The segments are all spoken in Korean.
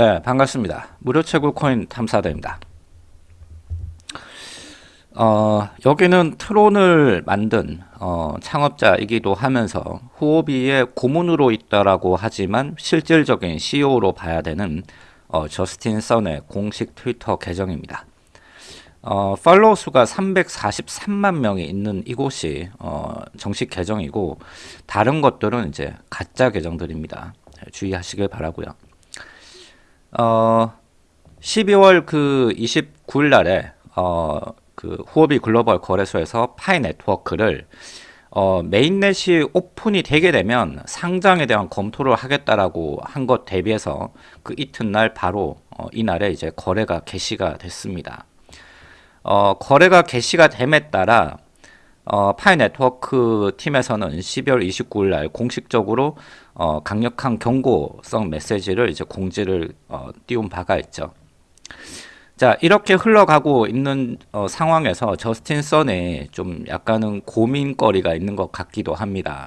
네, 반갑습니다. 무료 채굴 코인 탐사대입니다. 어, 여기는 트론을 만든 어, 창업자이기도 하면서 후오비의 고문으로 있다라고 하지만 실질적인 CEO로 봐야 되는 어, 저스틴 선의 공식 트위터 계정입니다. 어, 팔로우 수가 343만 명이 있는 이곳이 어, 정식 계정이고 다른 것들은 이제 가짜 계정들입니다. 주의하시길 바라고요. 어, 12월 그 29일 날에 어, 그 Huobi Global 거래소에서 Pi Network를 어, mainnet이 오픈이 되게 되면 상장에 대한 검토를 하겠다라고 한 것 대비해서 그 이튿날 바로 어, 이날에 이제 거래가 개시가 됐습니다. 어, 거래가 개시가 됨에 따라 어, Pi Network 팀에서는 12월 29일 날 공식적으로 어, 강력한 경고성 메시지를 이제 공지를 어, 띄운 바가 있죠. 자 이렇게 흘러가고 있는 어, 상황에서 저스틴 선에 좀 약간은 고민거리가 있는 것 같기도 합니다.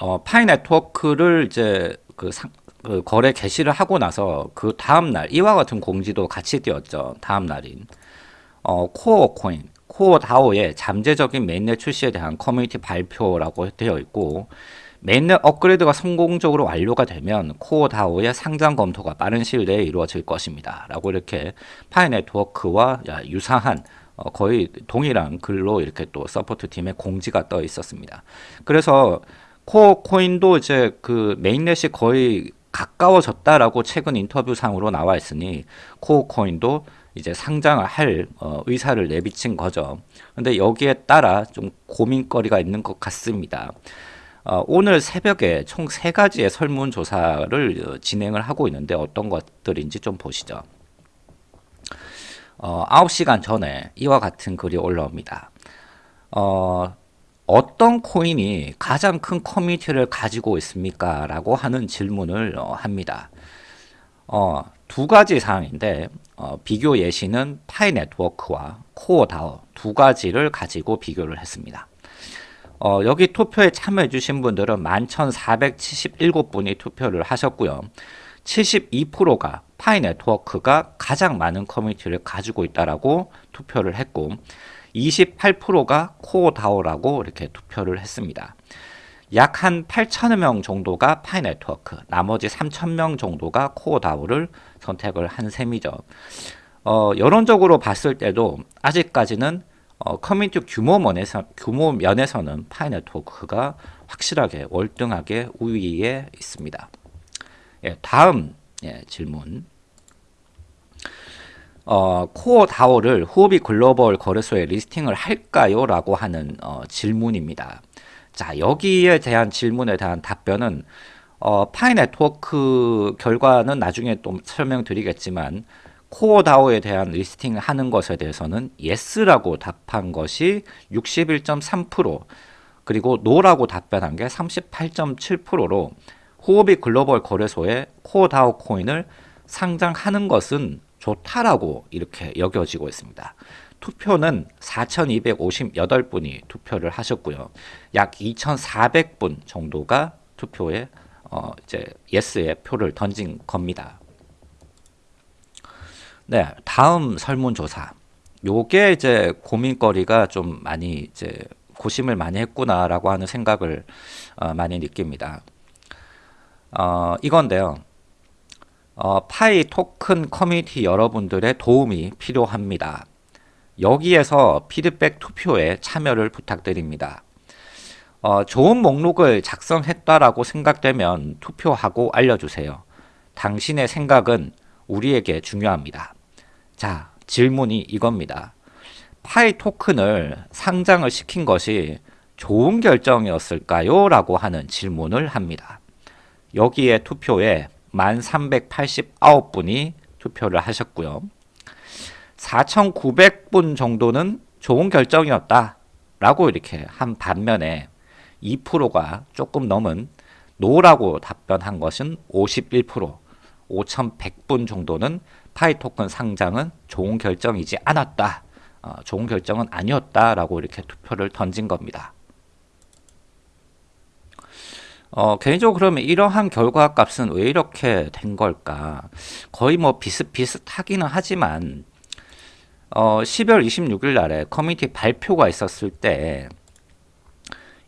어, Pi Network를 이제 그, 상, 그 거래 개시를 하고 나서 그 다음 날 이와 같은 공지도 같이 띄었죠. 다음 날인 어, 코어 코인 코어 다오의 잠재적인 mainnet 출시에 대한 커뮤니티 발표라고 되어 있고 mainnet 업그레이드가 성공적으로 완료가 되면 Core DAO의 상장 검토가 빠른 시일 내에 이루어질 것입니다. 라고 이렇게 Pi Network와 유사한 어, 거의 동일한 글로 이렇게 또 support 팀의 공지가 떠 있었습니다. 그래서 Core 코인도 이제 그 mainnet이 거의 가까워졌다라고 최근 인터뷰상으로 나와 있으니 Core 코인도 이제 상장을 할 어, 의사를 내비친 거죠. 근데 여기에 따라 좀 고민거리가 있는 것 같습니다. 어, 오늘 새벽에 총 세 가지의 설문조사를 어, 진행을 하고 있는데 어떤 것들인지 좀 보시죠. 어, 9시간 전에 이와 같은 글이 올라옵니다. 어, 어떤 코인이 가장 큰 커뮤니티를 가지고 있습니까? 라고 하는 질문을 어, 합니다. 어, 두 가지 사항인데 어, 비교 예시는 Pi Network와 Core DAO 두 가지를 가지고 비교를 했습니다. 어, 여기 투표에 참여해 주신 분들은 11,477분이 투표를 하셨고요. 72%가 Pi Network가 가장 많은 커뮤니티를 가지고 있다라고 투표를 했고 28%가 Core DAO라고 이렇게 투표를 했습니다. 약 한 8천여 명 정도가 Pi Network, 나머지 3천 명 정도가 Core DAO를 선택을 한 셈이죠. 어, 여론적으로 봤을 때도 아직까지는 어, 커뮤니티 규모 면에서, 규모 면에서는 Pi Network가 확실하게 월등하게 우위에 있습니다. 예, 다음 예, 질문. 어, Core DAO를 Huobi Global 거래소에 listing을 할까요? 라고 하는 어, 질문입니다. 자, 여기에 대한 질문에 대한 답변은 어, Pi Network 결과는 나중에 또 설명드리겠지만 Core DAO에 대한 listing을 하는 것에 대해서는 yes라고 답한 것이 61.3% 그리고 no라고 답변한 게 38.7%로 Huobi Global 거래소에 Core DAO 코인을 상장하는 것은 좋다라고 이렇게 여겨지고 있습니다. 투표는 4,258분이 투표를 하셨고요. 약 2,400분 정도가 투표에 어 이제 yes의 표를 던진 겁니다. 네, 다음 설문조사. 요게 이제 고민거리가 좀 많이 이제 고심을 많이 했구나라고 하는 생각을 어, 많이 느낍니다. 어, 이건데요. 어, Pi 토큰 커뮤니티 여러분들의 도움이 필요합니다. 여기에서 피드백 투표에 참여를 부탁드립니다. 어, 좋은 목록을 작성했다라고 생각되면 투표하고 알려주세요. 당신의 생각은 우리에게 중요합니다. 자, 질문이 이겁니다. 파이 토큰을 상장을 시킨 것이 좋은 결정이었을까요? 라고 하는 질문을 합니다. 여기에 투표에 1389분이 투표를 하셨고요. 4900분 정도는 좋은 결정이었다 라고 이렇게 한 반면에 2%가 조금 넘은 no라고 답변한 것은 51% 5100분 정도는 Pi 토큰 상장은 좋은 결정이지 않았다 어, 좋은 결정은 아니었다 라고 이렇게 투표를 던진 겁니다 어, 개인적으로 그러면 이러한 결과 값은 왜 이렇게 된 걸까? 거의 뭐 비슷비슷하기는 하지만, 어, 12월 26일 날에 커뮤니티 발표가 있었을 때,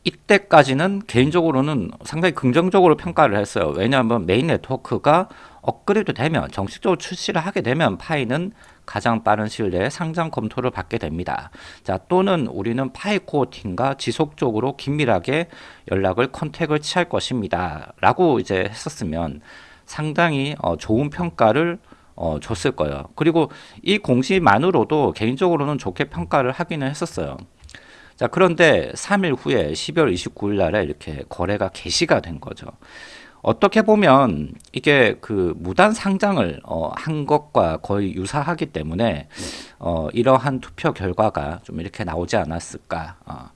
이때까지는 개인적으로는 상당히 긍정적으로 평가를 했어요. 왜냐하면 메인 네트워크가 업그레이드 되면, 정식적으로 출시를 하게 되면 Pi는 가장 빠른 시일 내에 상장 검토를 받게 됩니다. 자, 또는 우리는 Pi Core 팀과 지속적으로 긴밀하게 연락을 contact를 취할 것입니다. 라고 이제 했었으면 상당히 어, 좋은 평가를 어, 줬을 거예요. 그리고 이 공시만으로도 개인적으로는 좋게 평가를 하기는 했었어요. 자, 그런데 3일 후에 12월 29일 날에 이렇게 거래가 개시가 된 거죠. 어떻게 보면 이게 그 무단 상장을 어, 한 것과 거의 유사하기 때문에 어, 이러한 투표 결과가 좀 이렇게 나오지 않았을까. 어,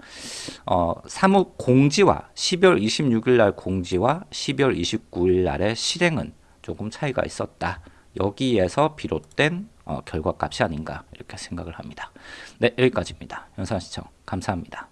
어, 사무 공지와 12월 26일 날 공지와 12월 29일 날의 실행은 조금 차이가 있었다. 여기에서 비롯된 어, 결과값이 아닌가 이렇게 생각을 합니다. 네, 여기까지입니다. 영상 시청 감사합니다.